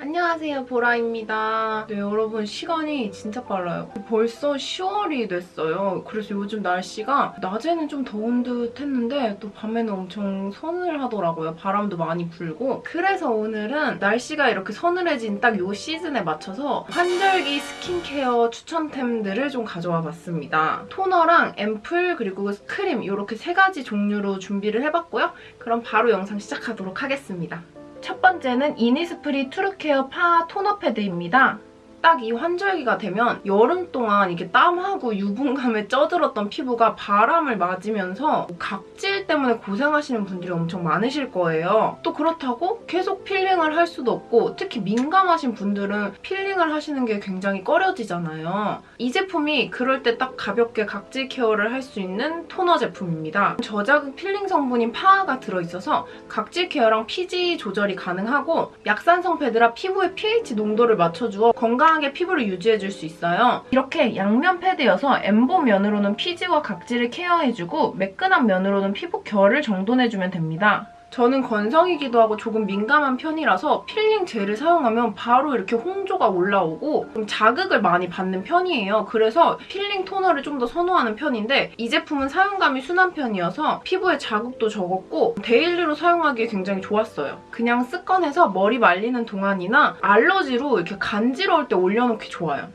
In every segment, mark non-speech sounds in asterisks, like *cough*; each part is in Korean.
안녕하세요 보라입니다. 네 여러분 시간이 진짜 빨라요. 벌써 10월이 됐어요. 그래서 요즘 날씨가 낮에는 좀 더운 듯 했는데 또 밤에는 엄청 서늘하더라고요. 바람도 많이 불고 그래서 오늘은 날씨가 이렇게 서늘해진 딱 요 시즌에 맞춰서 환절기 스킨케어 추천템들을 좀 가져와 봤습니다. 토너랑 앰플 그리고 크림 이렇게 세 가지 종류로 준비를 해봤고요. 그럼 바로 영상 시작하도록 하겠습니다. 첫 번째는 이니스프리 트루케어 PHA 토너 패드입니다. 딱 이 환절기가 되면 여름 동안 이게 땀하고 유분감에 쪄들었던 피부가 바람을 맞으면서 각질 때문에 고생하시는 분들이 엄청 많으실 거예요. 또 그렇다고 계속 필링을 할 수도 없고 특히 민감하신 분들은 필링을 하시는 게 굉장히 꺼려지잖아요. 이 제품이 그럴 때 딱 가볍게 각질 케어를 할 수 있는 토너 제품입니다. 저자극 필링 성분인 PHA가 들어있어서 각질 케어랑 피지 조절이 가능하고 약산성 패드라 피부의 pH 농도를 맞춰주어 건강하게 피부를 유지해줄 수 있어요. 이렇게 양면 패드여서 엠보 면으로는 피지와 각질을 케어해주고 매끈한 면으로는 피부 결을 정돈해주면 됩니다. 저는 건성이기도 하고 조금 민감한 편이라서 필링 젤을 사용하면 바로 이렇게 홍조가 올라오고 좀 자극을 많이 받는 편이에요. 그래서 필링 토너를 좀 더 선호하는 편인데 이 제품은 사용감이 순한 편이어서 피부에 자극도 적었고 데일리로 사용하기에 굉장히 좋았어요. 그냥 습관해서 머리 말리는 동안이나 알러지로 이렇게 간지러울 때 올려놓기 좋아요.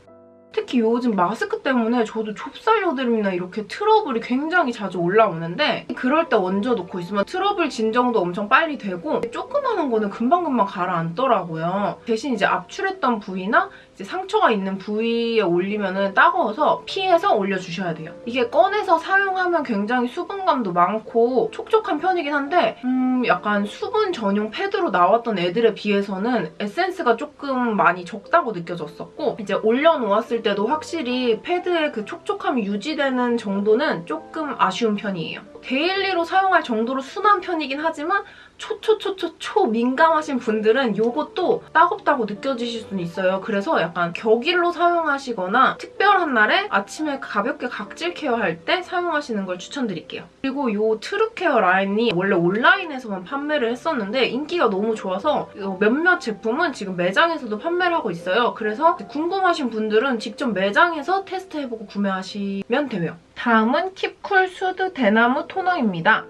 특히 요즘 마스크 때문에 저도 좁쌀 여드름이나 이렇게 트러블이 굉장히 자주 올라오는데 그럴 때 얹어놓고 있으면 트러블 진정도 엄청 빨리 되고 조그마한 거는 금방금방 가라앉더라고요. 대신 이제 압출했던 부위나 상처가 있는 부위에 올리면 따가워서 피해서 올려주셔야 돼요. 이게 꺼내서 사용하면 굉장히 수분감도 많고 촉촉한 편이긴 한데 음 약간 수분 전용 패드로 나왔던 애들에 비해서는 에센스가 조금 많이 적다고 느껴졌었고 이제 올려놓았을 때도 확실히 패드의 그 촉촉함이 유지되는 정도는 조금 아쉬운 편이에요. 데일리로 사용할 정도로 순한 편이긴 하지만 초초초초초 민감하신 분들은 이것도 따갑다고 느껴지실 수는 있어요. 그래서 약간 격일로 사용하시거나 특별한 날에 아침에 가볍게 각질 케어할 때 사용하시는 걸 추천드릴게요. 그리고 이 트루케어 라인이 원래 온라인에서만 판매를 했었는데 인기가 너무 좋아서 몇몇 제품은 지금 매장에서도 판매를 하고 있어요. 그래서 궁금하신 분들은 직접 매장에서 테스트해보고 구매하시면 돼요. 다음은 킵쿨 수드 대나무 토너입니다.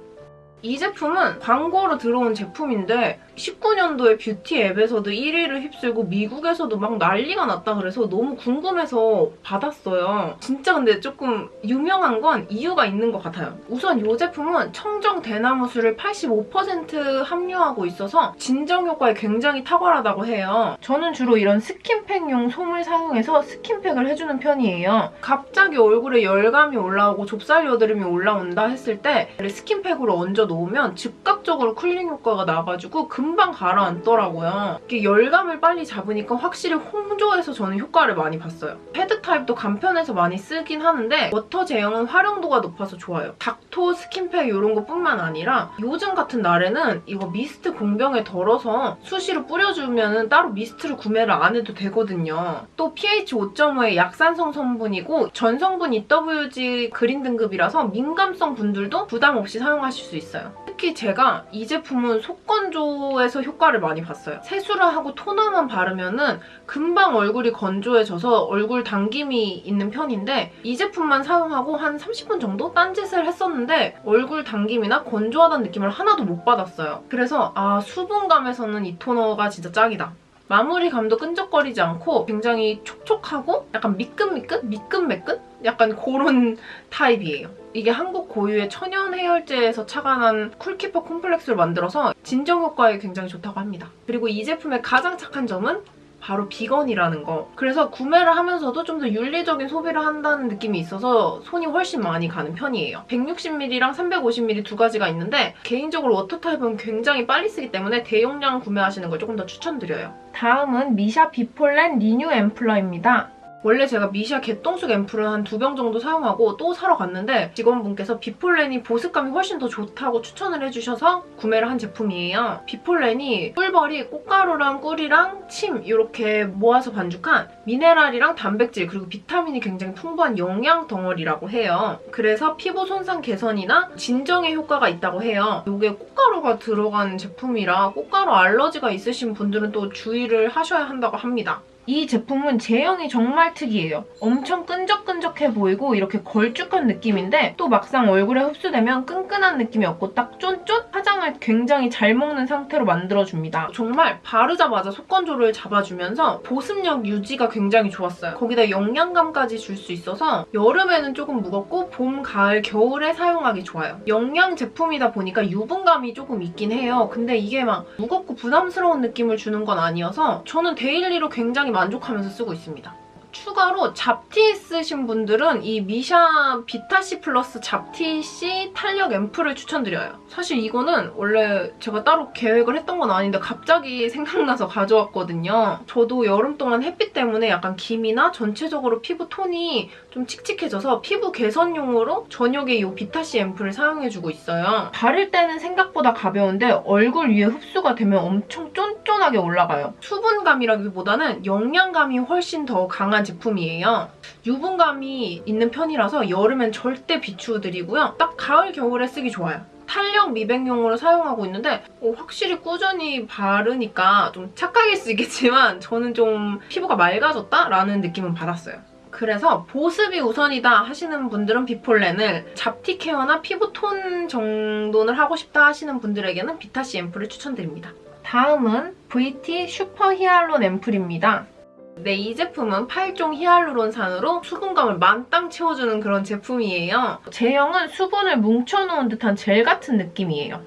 이 제품은 광고로 들어온 제품인데 19년도에 뷰티 앱에서도 1위를 휩쓸고 미국에서도 막 난리가 났다 그래서 너무 궁금해서 받았어요. 진짜 근데 조금 유명한 건 이유가 있는 것 같아요. 우선 이 제품은 청정 대나무수를 85% 함유하고 있어서 진정 효과에 굉장히 탁월하다고 해요. 저는 주로 이런 스킨팩용 솜을 사용해서 스킨팩을 해주는 편이에요. 갑자기 얼굴에 열감이 올라오고 좁쌀 여드름이 올라온다 했을 때 스킨팩으로 얹어 놓으면 즉각적으로 쿨링 효과가 나가지고 금방 가라앉더라고요. 이게 열감을 빨리 잡으니까 확실히 홍조에서 저는 효과를 많이 봤어요. 패드 타입도 간편해서 많이 쓰긴 하는데 water 제형은 활용도가 높아서 좋아요. 닦토 스킨팩 이런 것뿐만 아니라 요즘 같은 날에는 이거 미스트 공병에 덜어서 수시로 뿌려주면 따로 미스트를 구매를 안 해도 되거든요. 또 pH 5.5의 약산성 성분이고 전성분 EWG 그린 등급이라서 민감성 분들도 부담 없이 사용하실 수 있어요. 특히 제가 이 제품은 속건조에서 효과를 많이 봤어요. 세수를 하고 토너만 바르면 은 금방 얼굴이 건조해져서 얼굴 당김이 있는 편인데 이 제품만 사용하고 한 30분 정도 딴짓을 했었는데 얼굴 당김이나 건조하다는 느낌을 하나도 못 받았어요. 그래서 아 수분감에서는 이 토너가 진짜 짱이다. 마무리감도 끈적거리지 않고 굉장히 촉촉하고 약간 미끈미끈? 미끈매끈? 약간 그런 타입이에요. 이게 한국 고유의 천연 해열제에서 착안한 Cool Keeper Complex를 만들어서 진정 효과에 굉장히 좋다고 합니다. 그리고 이 제품의 가장 착한 점은 바로 비건이라는 거. 그래서 구매를 하면서도 좀 더 윤리적인 소비를 한다는 느낌이 있어서 손이 훨씬 많이 가는 편이에요. 160ml랑 350ml 두 가지가 있는데 개인적으로 water 타입은 굉장히 빨리 쓰기 때문에 대용량 구매하시는 걸 조금 더 추천드려요. 다음은 미샤 Bee Pollen Renew Ampouler입니다. 원래 제가 미샤 개똥쑥 앰플을 한두 병 정도 사용하고 또 사러 갔는데 직원분께서 bee pollen이 보습감이 훨씬 더 좋다고 추천을 해주셔서 구매를 한 제품이에요. bee pollen이 꿀벌이 꽃가루랑 꿀이랑 침 이렇게 모아서 반죽한 미네랄이랑 단백질 그리고 비타민이 굉장히 풍부한 영양 덩어리라고 해요. 그래서 피부 손상 개선이나 진정에 효과가 있다고 해요. 이게 꽃가루가 들어간 제품이라 꽃가루 알러지가 있으신 분들은 또 주의를 하셔야 한다고 합니다. 이 제품은 제형이 정말 특이해요. 엄청 끈적끈적해 보이고 이렇게 걸쭉한 느낌인데 또 막상 얼굴에 흡수되면 끈끈한 느낌이 없고 딱 쫀쫀? 화장을 굉장히 잘 먹는 상태로 만들어줍니다. 정말 바르자마자 속건조를 잡아주면서 보습력 유지가 굉장히 좋았어요. 거기다 영양감까지 줄 수 있어서 여름에는 조금 무겁고 봄, 가을, 겨울에 사용하기 좋아요. 영양 제품이다 보니까 유분감이 조금 있긴 해요. 근데 이게 막 무겁고 부담스러운 느낌을 주는 건 아니어서 저는 daily로 굉장히 만족하면서 쓰고 있습니다. 추가로 잡티 쓰신 분들은 이 미샤 비타C 플러스 잡티C 탄력 앰플을 추천드려요. 사실 이거는 원래 제가 따로 계획을 했던 건 아닌데 갑자기 생각나서 *laughs* 가져왔거든요. 저도 여름 동안 햇빛 때문에 약간 기미나 전체적으로 피부 톤이 좀 칙칙해져서 피부 개선용으로 저녁에 이 비타C 앰플을 사용해주고 있어요. 바를 때는 생각보다 가벼운데 얼굴 위에 흡수가 되면 엄청 쫀쫀하게 올라가요. 수분감이라기보다는 영양감이 훨씬 더 강한 제품이에요. 유분감이 있는 편이라서 여름엔 절대 비추드리고요. 딱 가을, 겨울에 쓰기 좋아요. 탄력 미백용으로 사용하고 있는데 어, 확실히 꾸준히 바르니까 좀 착각일 수 있겠지만 저는 좀 피부가 맑아졌다라는 느낌은 받았어요. 그래서 보습이 우선이다 하시는 분들은 비폴렌을 잡티 케어나 피부톤 정도는 하고 싶다 하시는 분들에게는 비타C 앰플을 추천드립니다. 다음은 VT 슈퍼 히알론 앰플입니다. 네, 이 제품은 8종 히알루론산으로 수분감을 만땅 채워주는 그런 제품이에요. 제형은 수분을 뭉쳐놓은 듯한 젤 같은 느낌이에요.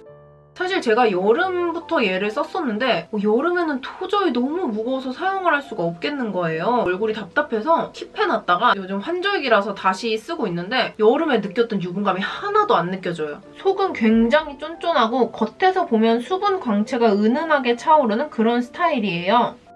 사실 제가 여름부터 얘를 썼었는데 어, 여름에는 도저히 너무 무거워서 사용을 할 수가 없겠는 거예요. 얼굴이 답답해서 킵해놨다가 요즘 환절기라서 다시 쓰고 있는데 여름에 느꼈던 유분감이 하나도 안 느껴져요. 속은 굉장히 쫀쫀하고 겉에서 보면 수분 광채가 은은하게 차오르는 그런 스타일이에요.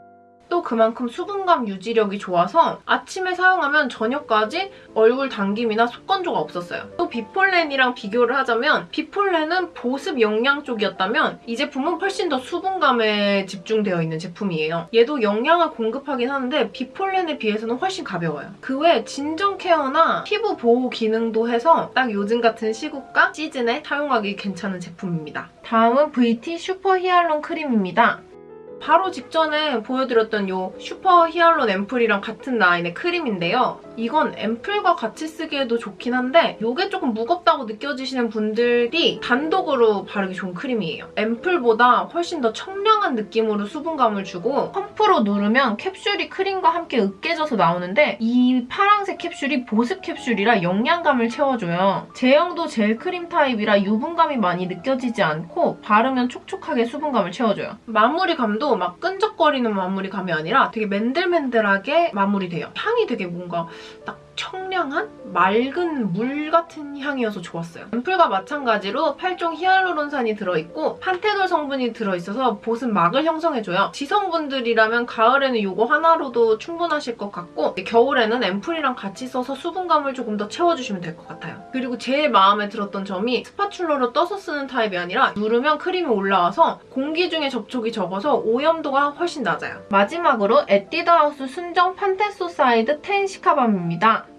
또 그만큼 수분감 유지력이 좋아서 아침에 사용하면 저녁까지 얼굴 당김이나 속건조가 없었어요. 또 비폴렌이랑 비교를 하자면 비폴렌은 보습 영양 쪽이었다면 이 제품은 훨씬 더 수분감에 집중되어 있는 제품이에요. 얘도 영양을 공급하긴 하는데 비폴렌에 비해서는 훨씬 가벼워요. 그 외에 진정 케어나 피부 보호 기능도 해서 딱 요즘 같은 시국과 시즌에 사용하기 괜찮은 제품입니다. 다음은 VT 슈퍼 히알론 크림입니다. 바로 직전에 보여드렸던 이 슈퍼 히알론 앰플이랑 같은 라인의 크림인데요. 이건 앰플과 같이 쓰기에도 좋긴 한데 이게 조금 무겁다고 느껴지시는 분들이 단독으로 바르기 좋은 크림이에요. 앰플보다 훨씬 더 청량한 느낌으로 수분감을 주고 펌프로 누르면 캡슐이 크림과 함께 으깨져서 나오는데 이 파란색 캡슐이 보습 캡슐이라 영양감을 채워줘요. 제형도 젤 크림 타입이라 유분감이 많이 느껴지지 않고 바르면 촉촉하게 수분감을 채워줘요. 마무리감도 막 끈적거리는 마무리감이 아니라 되게 맨들맨들하게 마무리돼요. 향이 되게 뭔가 딱 청량한 맑은 물 같은 향이어서 좋았어요. 앰플과 마찬가지로 8종 히알루론산이 들어있고 판테놀 성분이 들어있어서 보습 막을 형성해줘요. 지성분들이라면 가을에는 이거 하나로도 충분하실 것 같고 겨울에는 앰플이랑 같이 써서 수분감을 조금 더 채워주시면 될 것 같아요. 그리고 제일 마음에 들었던 점이 spatula로 떠서 쓰는 타입이 아니라 누르면 크림이 올라와서 공기 중에 접촉이 적어서 오염도가 훨씬 낮아요. 마지막으로 에뛰드하우스 순정 판테소사이드 ten 시카밤입니다.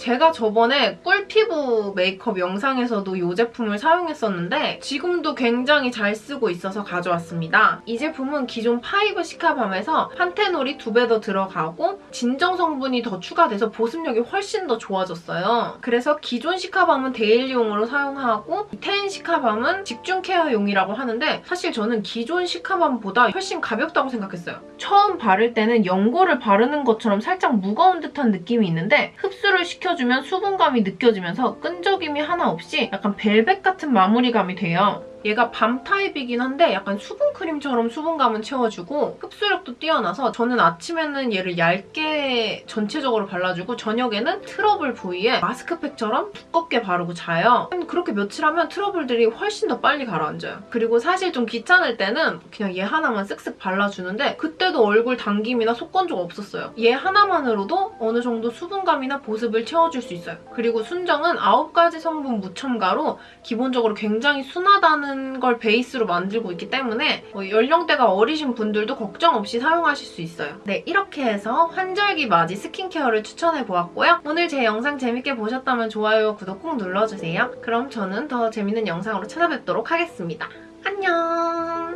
제가 저번에 꿀피부 메이크업 영상에서도 이 제품을 사용했었는데 지금도 굉장히 잘 쓰고 있어서 가져왔습니다. 이 제품은 기존 five 시카밤에서 판테놀이 두 배 더 들어가고 진정 성분이 더 추가돼서 보습력이 훨씬 더 좋아졌어요. 그래서 기존 시카밤은 daily용으로 사용하고 ten 시카밤은 집중 care용이라고 하는데 사실 저는 기존 시카밤보다 훨씬 가볍다고 생각했어요. 처음 바를 때는 연고를 바르는 것처럼 살짝 무거운 듯한 느낌이 있는데 흡수를 시켜 시켜주면 수분감이 느껴지면서 끈적임이 하나 없이 약간 벨벳 같은 마무리감이 돼요. 얘가 balm 타입이긴 한데 약간 수분크림처럼 수분감은 채워주고 흡수력도 뛰어나서 저는 아침에는 얘를 얇게 전체적으로 발라주고 저녁에는 트러블 부위에 마스크팩처럼 두껍게 바르고 자요. 그렇게 며칠 하면 트러블들이 훨씬 더 빨리 가라앉아요. 그리고 사실 좀 귀찮을 때는 그냥 얘 하나만 쓱쓱 발라주는데 그때도 얼굴 당김이나 속건조가 없었어요. 얘 하나만으로도 어느 정도 수분감이나 보습을 채워줄 수 있어요. 그리고 순정은 9가지 성분 무첨가로 기본적으로 굉장히 순하다는 걸 베이스로 만들고 있기 때문에 뭐 연령대가 어리신 분들도 걱정 없이 사용하실 수 있어요. 네, 이렇게 해서 환절기 맞이 스킨케어를 추천해보았고요. 오늘 제 영상 재밌게 보셨다면 좋아요와 구독 꼭 눌러주세요. 그럼 저는 더 재밌는 영상으로 찾아뵙도록 하겠습니다. 안녕!